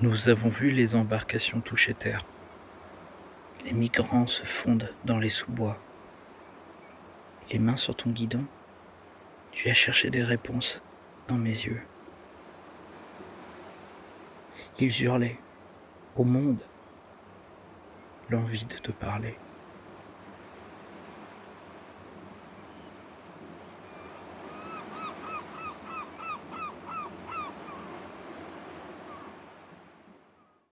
Nous avons vu les embarcations toucher terre. Les migrants se fondent dans les sous-bois. Les mains sur ton guidon, tu as cherché des réponses dans mes yeux. Ils hurlaient au monde l'envie de te parler.